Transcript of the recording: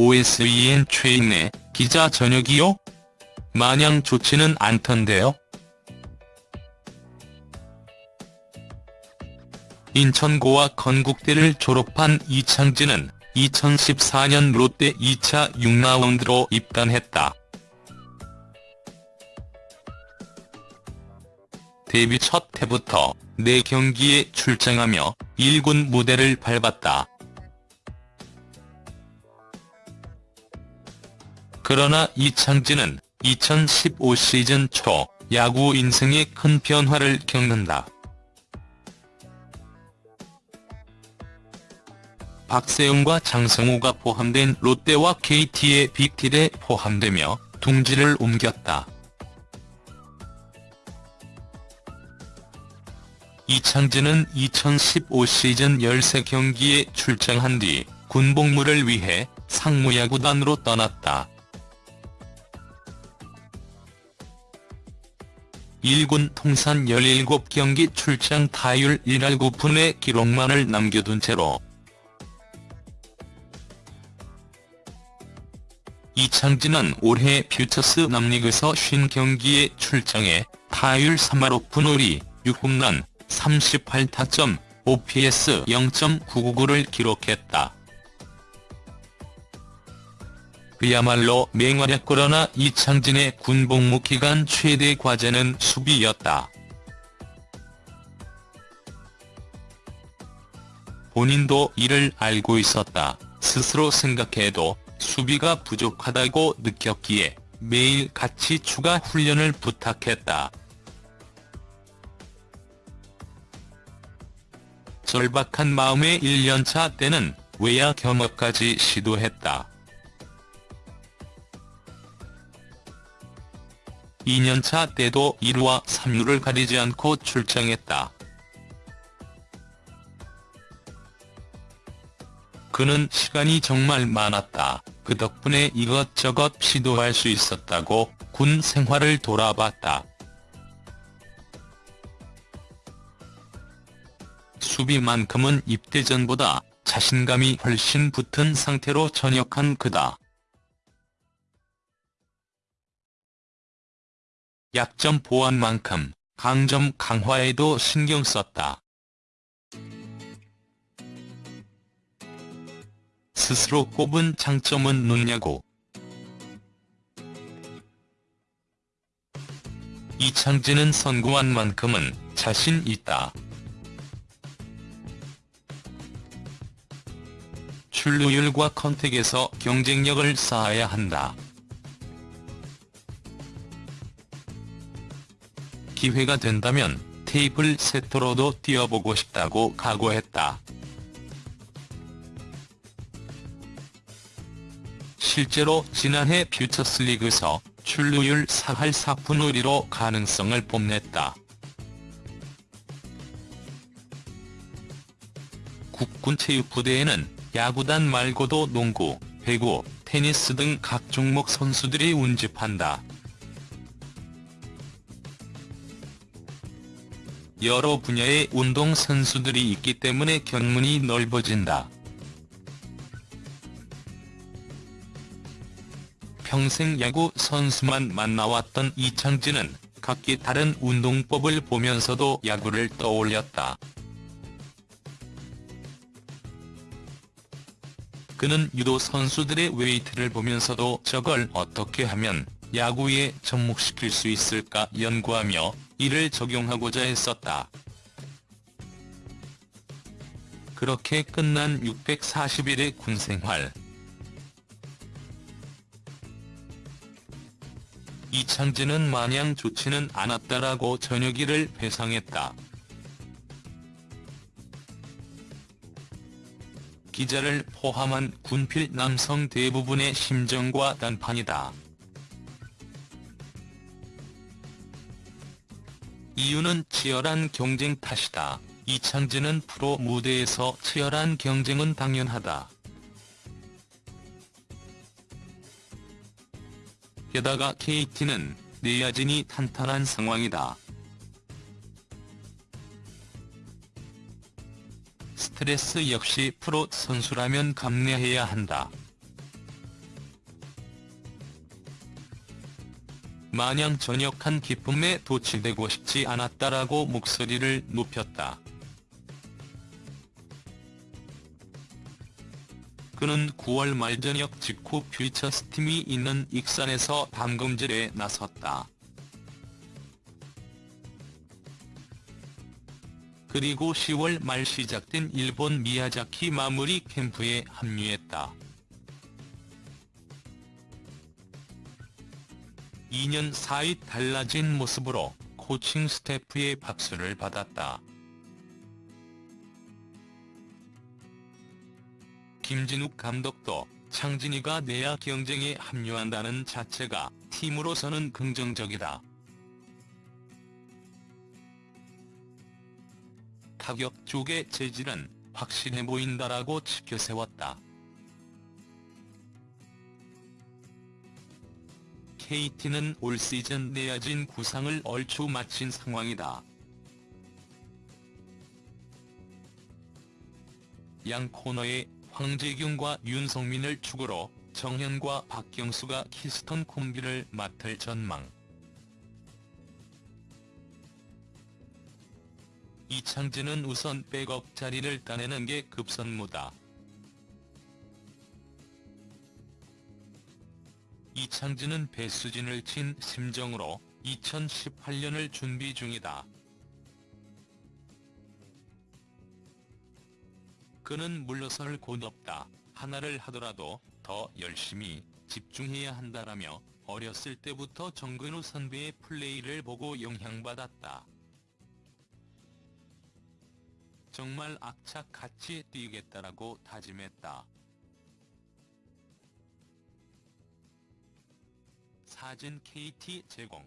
OSEN 최인내 기자 저녁이요? 마냥 좋지는 않던데요. 인천고와 건국대를 졸업한 이창진은 2014년 롯데 2차 6라운드로 입단했다. 데뷔 첫 해부터 4경기에 출장하며 1군 무대를 밟았다. 그러나 이창진은 2015 시즌 초 야구 인생에 큰 변화를 겪는다. 박세웅과 장성우가 포함된 롯데와 KT의 빅딜에 포함되며 둥지를 옮겼다. 이창진은 2015 시즌 13경기에 출장한 뒤 군복무를 위해 상무야구단으로 떠났다. 1군 통산 17경기 출장 타율 1할 9푼의 기록만을 남겨둔 채로 이창진은 올해 퓨처스 남리그에서 50경기에 출장해 타율 3할 5푼 5리 6홈런 38타점 OPS 0.999를 기록했다. 그야말로 맹활약 그러나 이창진의 군복무 기간 최대 과제는 수비였다. 본인도 이를 알고 있었다. 스스로 생각해도 수비가 부족하다고 느꼈기에 매일 같이 추가 훈련을 부탁했다. 절박한 마음의 1년차 때는 외야 겸업까지 시도했다. 2년차 때도 1루와 3루를 가리지 않고 출장했다. 그는 시간이 정말 많았다. 그 덕분에 이것저것 시도할 수 있었다고 군 생활을 돌아봤다. 수비만큼은 입대 전보다 자신감이 훨씬 붙은 상태로 전역한 그다. 약점 보완만큼 강점 강화에도 신경 썼다. 스스로 꼽은 장점은 누냐고. 이창진은 선고한 만큼은 자신 있다. 출루율과 컨택에서 경쟁력을 쌓아야 한다. 기회가 된다면 테이블 세터로도 뛰어보고 싶다고 각오했다. 실제로 지난해 퓨처스리그에서 출루율 4할 4푼 5리로 가능성을 뽐냈다. 국군체육부대에는 야구단 말고도 농구, 배구, 테니스 등 각 종목 선수들이 운집한다. 여러 분야의 운동 선수들이 있기 때문에 견문이 넓어진다. 평생 야구 선수만 만나왔던 이창진은 각기 다른 운동법을 보면서도 야구를 떠올렸다. 그는 유도 선수들의 웨이트를 보면서도 저걸 어떻게 하면 야구에 접목시킬 수 있을까 연구하며 이를 적용하고자 했었다. 그렇게 끝난 640일의 군생활. 이창진은 마냥 좋지는 않았다라고 저녁이를 배상했다. 기자를 포함한 군필 남성 대부분의 심정과 단판이다. 이유는 치열한 경쟁 탓이다. 이창진은 프로 무대에서 치열한 경쟁은 당연하다. 게다가 KT는 내야진이 탄탄한 상황이다. 스트레스 역시 프로 선수라면 감내해야 한다. 마냥 전역한 기쁨에 도취되고 싶지 않았다라고 목소리를 높였다. 그는 9월 말 저녁 직후 퓨처스팀이 있는 익산에서 담금질에 나섰다. 그리고 10월 말 시작된 일본 미야자키 마무리 캠프에 합류했다. 2년 사이 달라진 모습으로 코칭 스태프의 박수를 받았다. 김진욱 감독도 창진이가 내야 경쟁에 합류한다는 자체가 팀으로서는 긍정적이다. 타격 쪽의 재질은 확실해 보인다라고 지켜세웠다. KT는 올 시즌 내야진 구상을 얼추 마친 상황이다. 양 코너에 황재균과 윤성민을 축으로 정현과 박경수가 키스턴 콤비를 맡을 전망. 이창진은 우선 백업 자리를 따내는 게 급선무다. 이창진은 배수진을 친 심정으로 2018년을 준비 중이다. 그는 물러설 곳 없다. 하나를 하더라도 더 열심히 집중해야 한다라며 어렸을 때부터 정근우 선배의 플레이를 보고 영향받았다. 정말 악착같이 뛰겠다라고 다짐했다. 사진 KT 제공.